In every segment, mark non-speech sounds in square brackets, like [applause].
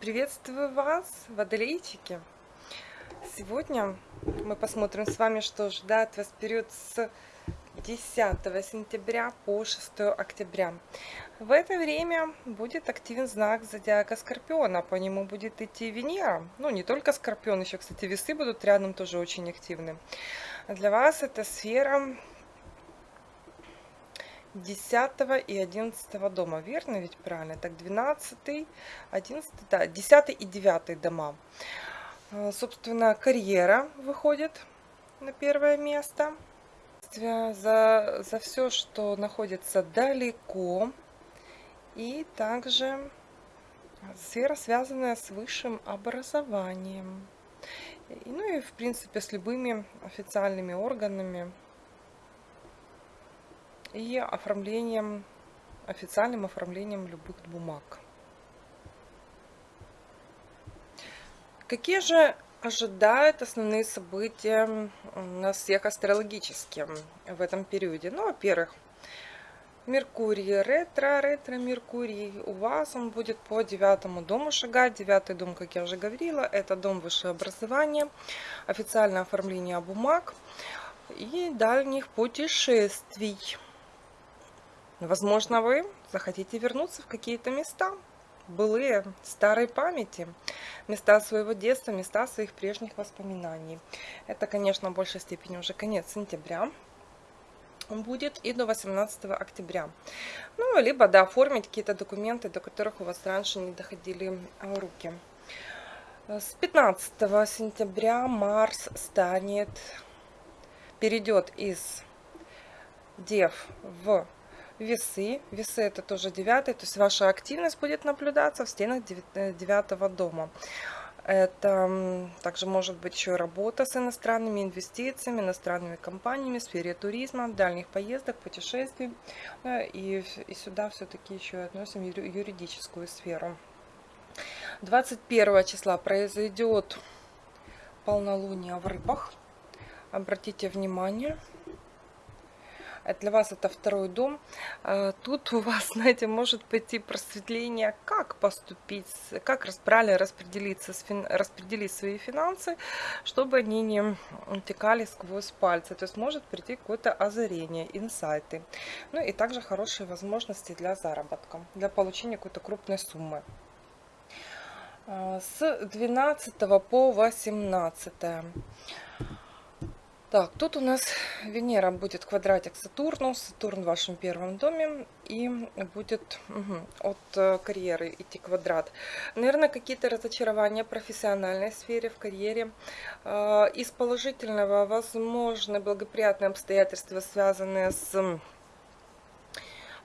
Приветствую вас, водолейчики! Сегодня мы посмотрим с вами, что ждать вас период с 10 сентября по 6 октября. В это время будет активен знак зодиака Скорпиона, по нему будет идти Венера. Ну, не только Скорпион, еще, кстати, весы будут рядом тоже очень активны. Для вас это сфера 10 и 11 дома, верно ведь правильно? Так, 12, 11, да, 10 и 9 дома. А, собственно, карьера выходит на первое место. За, за все, что находится далеко. И также сфера, связанная с высшим образованием. Ну и, в принципе, с любыми официальными органами и оформлением, официальным оформлением любых бумаг. Какие же ожидают основные события нас всех астрологически в этом периоде? Ну, во-первых, Меркурий ретро, ретро Меркурий у вас он будет по девятому дому шагать. Девятый дом, как я уже говорила, это дом высшего образования, официальное оформление бумаг и дальних путешествий. Возможно, вы захотите вернуться в какие-то места, былые, старой памяти, места своего детства, места своих прежних воспоминаний. Это, конечно, в большей степени уже конец сентября будет и до 18 октября. Ну, либо, да, оформить какие-то документы, до которых у вас раньше не доходили руки. С 15 сентября Марс станет, перейдет из Дев в весы. Весы это тоже девятый, то есть ваша активность будет наблюдаться в стенах э, девятого дома. Это также может быть еще работа с иностранными инвестициями, иностранными компаниями в сфере туризма, дальних поездок, путешествий. И, и сюда все-таки еще относим юридическую сферу. 21 числа произойдет полнолуние в рыбах. Обратите внимание, для вас это второй дом. А, тут у вас, [laughs] знаете, может пойти просветление, как поступить, как правильно распределиться, распределить свои финансы, чтобы они не утекали сквозь пальцы. То есть может прийти какое-то озарение, инсайты. Ну и также хорошие возможности для заработка, для получения какой-то крупной суммы. А, с 12 по 18 так, тут у нас Венера будет квадратик Сатурну, Сатурн в вашем первом доме, и будет угу, от э, карьеры идти квадрат. Наверное, какие-то разочарования в профессиональной сфере, в карьере. Э, из положительного, возможно, благоприятные обстоятельства, связанные с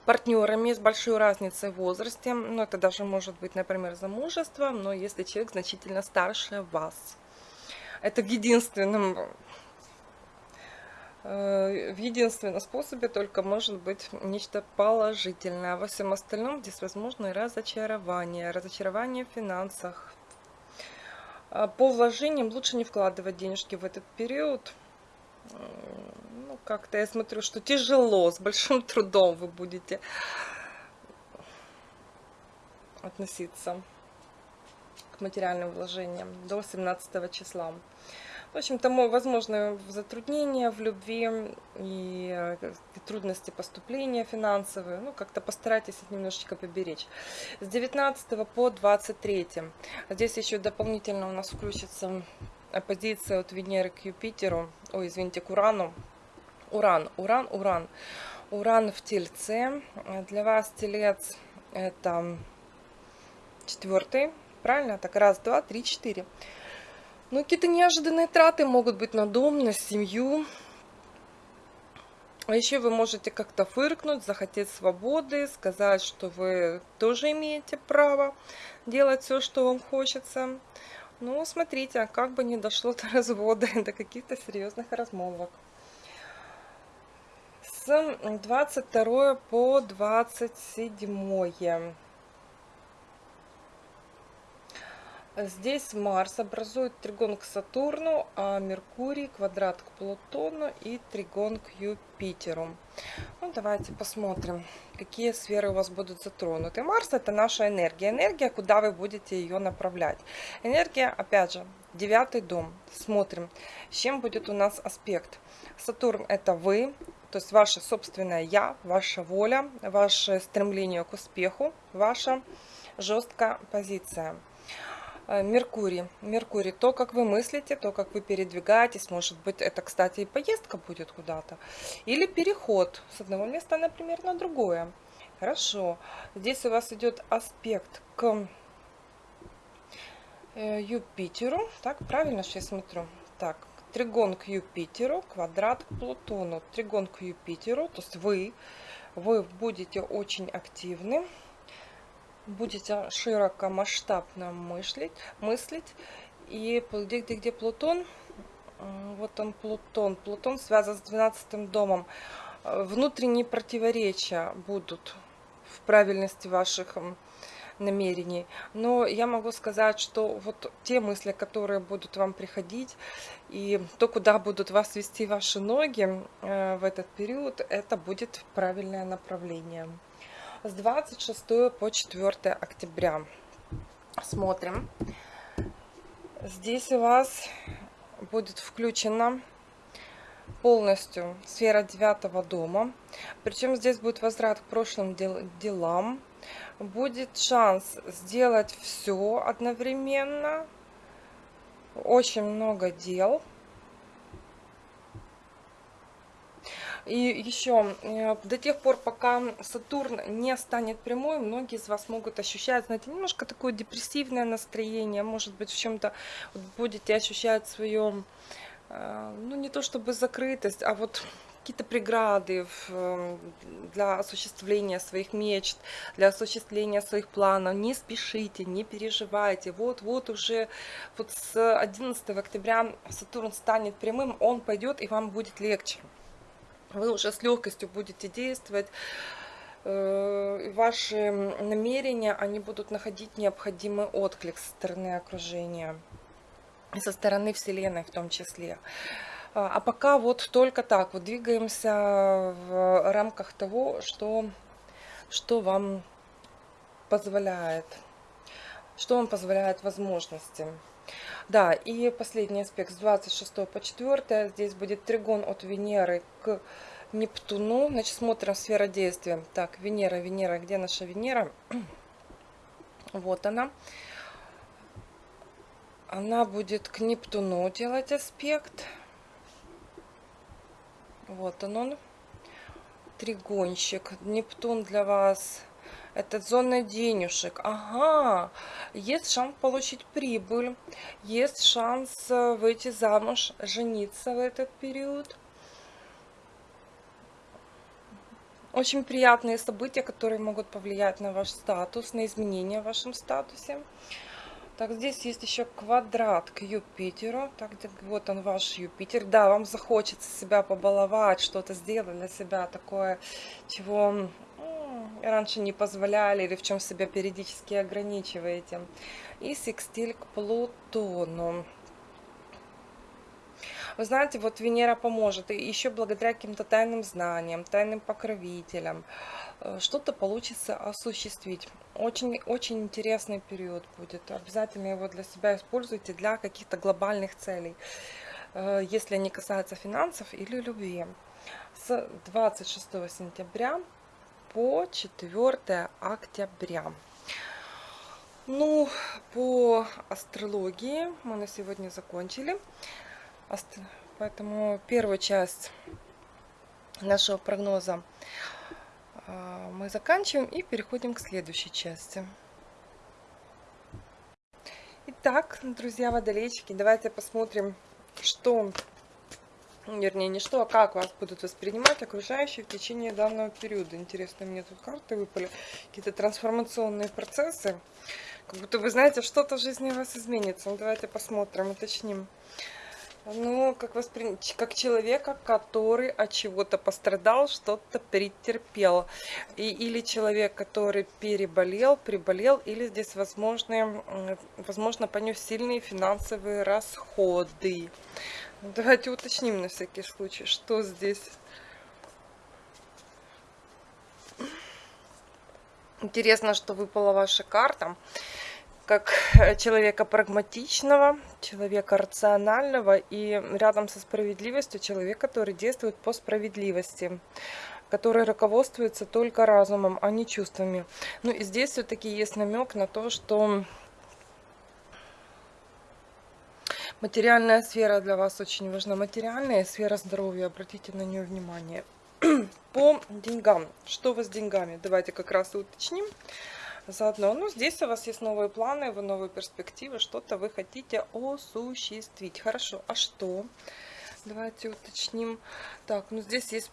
партнерами с большой разницей в возрасте. Ну, это даже может быть, например, замужество, но если человек значительно старше вас. Это в единственном в единственном способе только может быть нечто положительное. Во всем остальном здесь возможно разочарование, разочарование в финансах. А по вложениям лучше не вкладывать денежки в этот период. Ну, как-то я смотрю, что тяжело, с большим [laughs] трудом вы будете относиться к материальным вложениям до 17 числа. В общем, тому возможны затруднения в любви и э, трудности поступления финансовые. Ну, как-то постарайтесь их немножечко поберечь. С 19 по 23. Здесь еще дополнительно у нас включится оппозиция от Венеры к Юпитеру. Ой, извините, к Урану. Уран, Уран, Уран. Уран в Тельце. Для вас Телец это четвертый. Правильно? Так, раз, два, три, четыре. Ну, какие-то неожиданные траты могут быть на дом, на семью. А еще вы можете как-то фыркнуть, захотеть свободы, сказать, что вы тоже имеете право делать все, что вам хочется. Ну, смотрите, как бы не дошло до развода, [laughs] до каких-то серьезных размолвок. С 22 по 27 Здесь Марс образует тригон к Сатурну, а Меркурий квадрат к Плутону и тригон к Юпитеру. Ну, давайте посмотрим, какие сферы у вас будут затронуты. Марс это наша энергия. Энергия, куда вы будете ее направлять. Энергия, опять же, девятый дом. Смотрим, с чем будет у нас аспект. Сатурн это вы, то есть ваше собственное я, ваша воля, ваше стремление к успеху, ваша жесткая позиция. Э, Меркурий. Меркурий, то, как вы мыслите, то, как вы передвигаетесь, может быть, это, кстати, и поездка будет куда-то. Или переход с одного места, например, на другое. Хорошо. Здесь у вас идет аспект к э, Юпитеру. Так, правильно что я смотрю? Так, тригон к Юпитеру, квадрат к Плутону. Тригон к Юпитеру, то есть вы, вы будете очень активны будете широко масштабно мыслить, мыслить. И где, где, где Плутон, вот он Плутон, Плутон связан с 12 домом, внутренние противоречия будут в правильности ваших намерений. Но я могу сказать, что вот те мысли, которые будут вам приходить, и то, куда будут вас вести ваши ноги э, в этот период, это будет правильное направление с 26 по 4 октября. Смотрим. Здесь у вас будет включена полностью сфера девятого дома. Причем здесь будет возврат к прошлым дел делам. Будет шанс сделать все одновременно. Очень много дел. И еще, э, до тех пор, пока Сатурн не станет прямой, многие из вас могут ощущать, знаете, немножко такое депрессивное настроение, может быть, в чем-то будете ощущать свое, э, ну, не то чтобы закрытость, а вот какие-то преграды в, для осуществления своих мечт, для осуществления своих планов. Не спешите, не переживайте. Вот-вот уже вот с 11 октября Сатурн станет прямым, он пойдет и вам будет легче вы уже с легкостью будете действовать. Э, ваши намерения, они будут находить необходимый отклик со стороны окружения, со стороны Вселенной в том числе. А, а пока вот только так, вот двигаемся в рамках того, что, что вам позволяет, что вам позволяет возможности. Да, и последний аспект с 26 по 4. Здесь будет тригон от Венеры к Нептуну. Значит, смотрим сфера действия. Так, Венера, Венера, где наша Венера? [clears throat] Вот она. Она будет к Нептуну делать аспект. Вот он он. Тригонщик. Нептун для вас это зона денежек. Ага, есть шанс получить прибыль, есть шанс э, выйти замуж, жениться в этот период. Очень приятные события, которые могут повлиять на ваш статус, на изменения в вашем статусе. Так, здесь есть еще квадрат к Юпитеру. Так, вот он ваш Юпитер. Да, вам захочется себя побаловать, что-то сделать для себя такое, чего раньше не позволяли или в чем себя периодически ограничиваете. И секстиль к Плутону. Вы знаете, вот Венера поможет, и еще благодаря каким-то тайным знаниям, тайным покровителям, э, что-то получится осуществить. Очень, очень интересный период будет. Обязательно его для себя используйте для каких-то глобальных целей, э, если они касаются финансов или любви. С 26 сентября по 4 октября. Ну, по астрологии мы на сегодня закончили. Поэтому первую часть нашего прогноза а, мы заканчиваем и переходим к следующей части. Итак, друзья водолейчики, давайте посмотрим, что вернее не что, а как вас будут воспринимать окружающие в течение данного периода. Интересно, мне тут карты выпали, какие-то трансформационные процессы. Как будто вы знаете, что-то в жизни у вас изменится. Ну, давайте посмотрим, уточним. Ну, как, воспри... как человека, который от чего-то пострадал, что-то претерпел. И, или человек, который переболел, приболел, или здесь возможны, возможно понес сильные финансовые расходы. Давайте уточним на всякий случай, что здесь Интересно, что выпала ваша карта как человека прагматичного, человека рационального и рядом со справедливостью человек, который действует по справедливости который руководствуется только разумом, а не чувствами. Ну и здесь все-таки есть намек на то, что материальная сфера для вас очень важна. Материальная сфера здоровья, обратите на нее внимание. [clears throat] По деньгам. Что вас с деньгами? Давайте как раз и уточним заодно. Ну, здесь у вас есть новые планы, вы новые перспективы, что-то вы хотите осуществить. Хорошо, а что? Давайте уточним. Так, ну здесь есть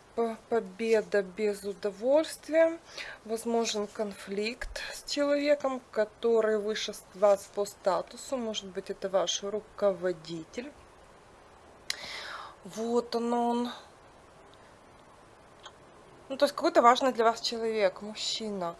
победа без удовольствия. Возможен конфликт с человеком, который выше вас по статусу. Может быть, это ваш руководитель. Вот он он. Ну, то есть какой-то важный для вас человек, мужчина.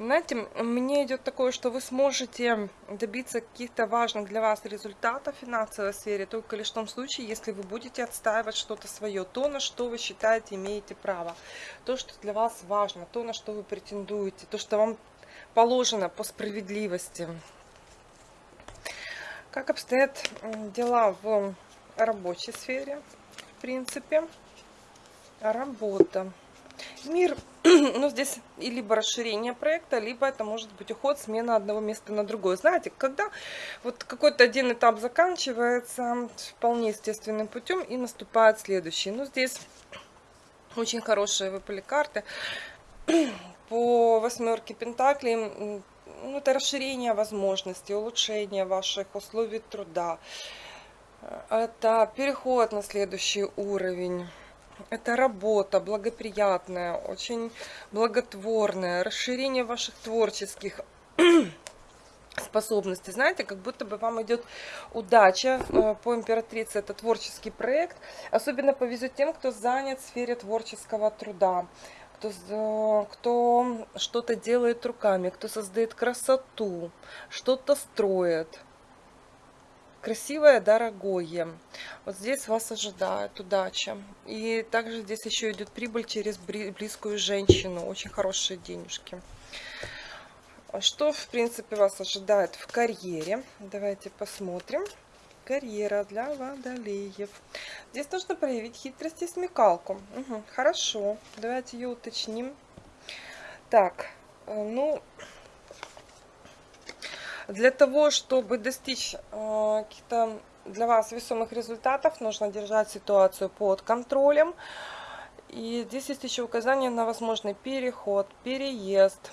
Знаете, мне идет такое, что вы сможете добиться каких-то важных для вас результатов в финансовой сфере только лишь в том случае, если вы будете отстаивать что-то свое, то, на что вы считаете имеете право, то, что для вас важно, то, на что вы претендуете, то, что вам положено по справедливости. Как обстоят дела в рабочей сфере, в принципе? Работа. Мир, [clears throat] ну здесь и либо расширение проекта, либо это может быть уход, смена одного места на другое. Знаете, когда вот какой-то один этап заканчивается вполне естественным путем и наступает следующий. Ну здесь очень хорошие выпали карты. [clears throat] По восьмерке Пентаклей ну, это расширение возможностей, улучшение ваших условий труда. Это переход на следующий уровень. Это работа благоприятная, очень благотворная, расширение ваших творческих [clears throat] способностей. Знаете, как будто бы вам идет удача э, по императрице, это творческий проект. Особенно повезет тем, кто занят в сфере творческого труда, кто, э, кто что-то делает руками, кто создает красоту, что-то строит красивое, дорогое. Вот здесь вас ожидает удача. И также здесь еще идет прибыль через близкую женщину. Очень хорошие денежки. А что, в принципе, вас ожидает в карьере? Давайте посмотрим. Карьера для водолеев. Здесь нужно проявить хитрость и смекалку. Угу, хорошо, давайте ее уточним. Так, э, ну, для того, чтобы достичь э, каких-то для вас весомых результатов, нужно держать ситуацию под контролем. И здесь есть еще указание на возможный переход, переезд,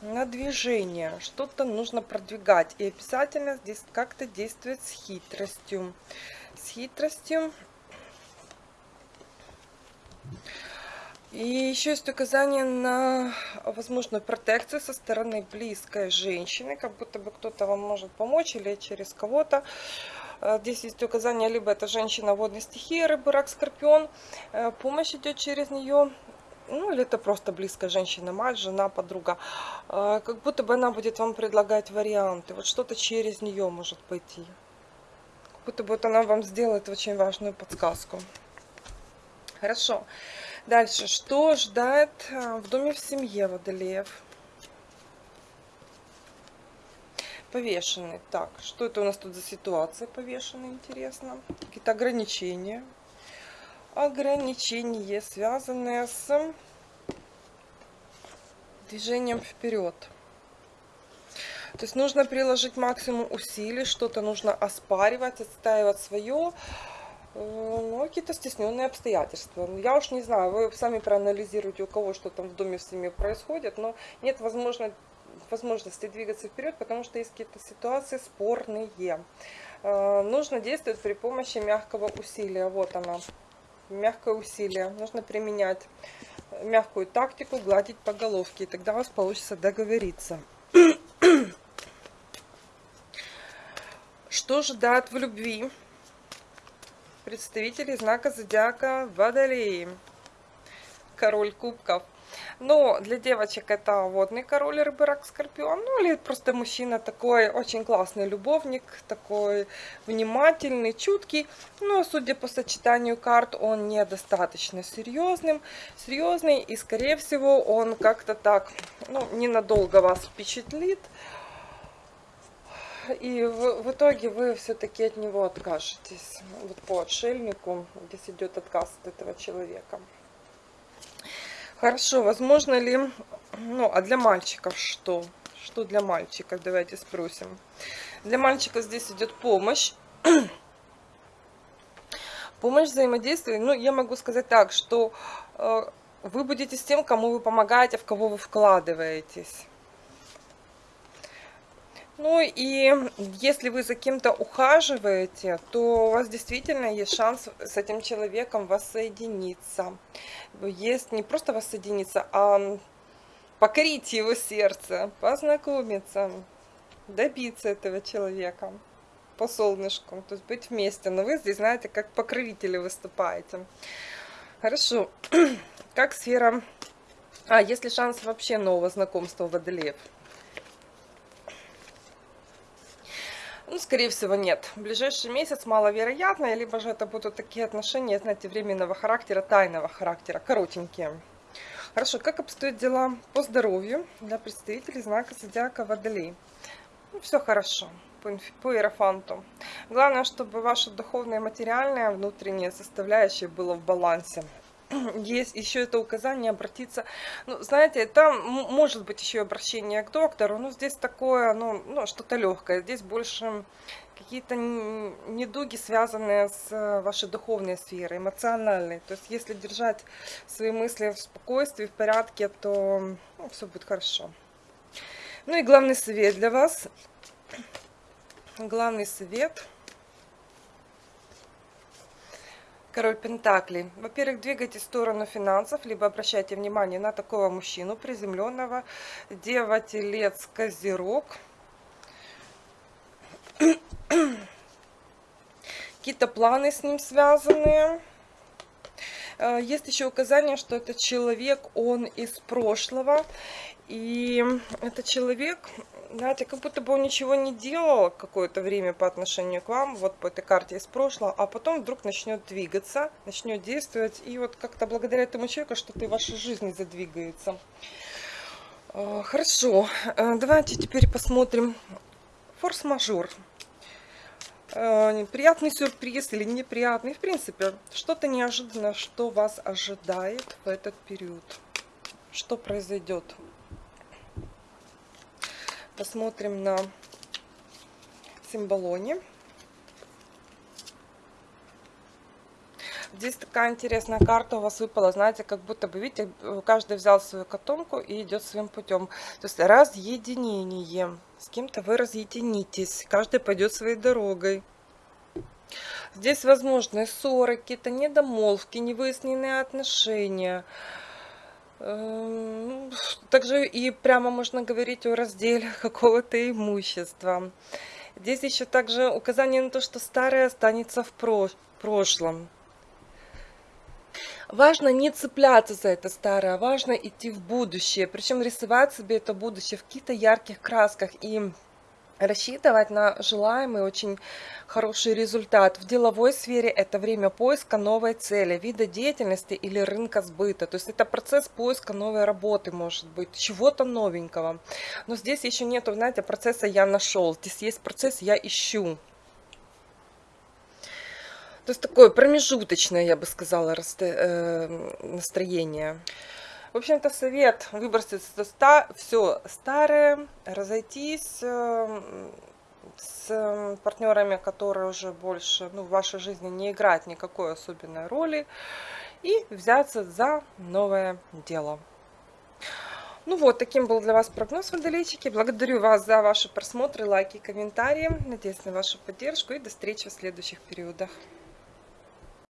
на движение. Что-то нужно продвигать. И обязательно здесь как-то действовать с хитростью. С хитростью. И еще есть указание на возможную протекцию со стороны близкой женщины, как будто бы кто-то вам может помочь или через кого-то. Э, здесь есть указание, либо это женщина водной стихии, рыбы, рак, скорпион. Э, помощь идет через нее, ну или это просто близкая женщина, мать, жена, подруга. Э, как будто бы она будет вам предлагать варианты. Вот что-то через нее может пойти. Как будто бы вот она вам сделает очень важную подсказку. Хорошо. Дальше, что ждать э, в доме в семье Водолеев? Повешенный. Так, что это у нас тут за ситуация повешенный, интересно? Какие-то ограничения. Ограничения, связанные с движением вперед. То есть нужно приложить максимум усилий, что-то нужно оспаривать, отстаивать свое. Э, ну, какие-то стесненные обстоятельства. Ну, я уж не знаю, вы сами проанализируете, у кого что там в доме в семье происходит, но нет возможно, возможности двигаться вперед, потому что есть какие-то ситуации спорные. Э, нужно действовать при помощи мягкого усилия. Вот она, мягкое усилие. Нужно применять мягкую тактику, гладить по головке, и тогда у вас получится договориться. [clears throat] Что ждать в любви? Представители знака зодиака Водолеи. Король кубков. Но для девочек это водный король, рыбы, рак, скорпион. Ну или просто мужчина такой очень классный любовник, такой внимательный, чуткий. Но судя по сочетанию карт, он недостаточно серьезным, серьезный. И скорее всего он как-то так, ну, ненадолго вас впечатлит и в, в итоге вы все-таки от него откажетесь. Вот по отшельнику здесь идет отказ от этого человека. Хорошо, возможно ли, ну, а для мальчиков что? Что для мальчиков? Давайте спросим. Для мальчика здесь идет помощь. [clears throat] Помощь взаимодействия, ну, я могу сказать так, что э, вы будете с тем, кому вы помогаете, в кого вы вкладываетесь. Ну и если вы за кем-то ухаживаете, то у вас действительно есть шанс с этим человеком воссоединиться. Есть не просто воссоединиться, а покорить его сердце, познакомиться, добиться этого человека по солнышку, то есть быть вместе. Но вы здесь, знаете, как покровители выступаете. Хорошо. [clears throat] Как сфера... А, есть ли шанс вообще нового знакомства водолеев? Ну, скорее всего, нет. В ближайший месяц маловероятно, либо же это будут такие отношения, знаете, временного характера, тайного характера, коротенькие. Хорошо, как обстоят дела по здоровью для представителей знака Зодиака Водолей? Ну, все хорошо по, по иерофанту. Главное, чтобы ваша духовная и материальная внутренняя составляющая была в балансе [clears throat] есть еще это указание обратиться. Ну, знаете, там может быть еще обращение к доктору, но здесь такое, ну, ну что-то легкое. Здесь больше какие-то недуги, связанные с э, вашей духовной сферой, эмоциональной. То есть, если держать свои мысли в спокойствии, в порядке, то ну, все будет хорошо. Ну и главный совет для вас. Главный совет – Король Пентаклей. Во-первых, двигайте сторону финансов, либо обращайте внимание на такого мужчину приземленного. Дева, Телец, Козерог. Какие-то планы с ним связанные. Э, есть еще указание, что этот человек, он из прошлого. И этот человек знаете, как будто бы он ничего не делал какое-то время по отношению к вам, вот по этой карте из прошлого, а потом вдруг начнет двигаться, начнет действовать, и вот как-то благодаря этому человеку что-то в вашей жизни задвигается. Э, хорошо, э, давайте теперь посмотрим форс-мажор. Э, приятный сюрприз или неприятный, в принципе, что-то неожиданное, что вас ожидает в этот период. Что произойдет? Посмотрим на символоне. Здесь такая интересная карта у вас выпала, знаете, как будто бы, видите, каждый взял свою котомку и идет своим путем. То есть разъединение. С кем-то вы разъединитесь, каждый пойдет своей дорогой. Здесь возможны ссоры, какие-то недомолвки, невыясненные отношения. Эм, также и прямо можно говорить о разделе [laughs] какого-то имущества. Здесь еще также указание на то, что старое останется в прошлом. Важно не цепляться за это старое, важно идти в будущее. Причем рисовать себе это будущее в каких-то ярких красках и рассчитывать на желаемый очень хороший результат. В деловой сфере это время поиска новой цели, вида деятельности или рынка сбыта. То есть это процесс поиска новой работы, может быть, чего-то новенького. Но здесь еще нету, знаете, процесса «я нашел». Здесь есть процесс «я ищу». То есть такое промежуточное, я бы сказала, э, настроение. В общем-то, совет выбросить все старое, разойтись э, с партнерами, которые уже больше ну, в вашей жизни не играют никакой особенной роли, и взяться за новое дело. Ну вот, таким был для вас прогноз, водолейчики. Благодарю вас за ваши просмотры, лайки, комментарии. Надеюсь на вашу поддержку и до встречи в следующих периодах.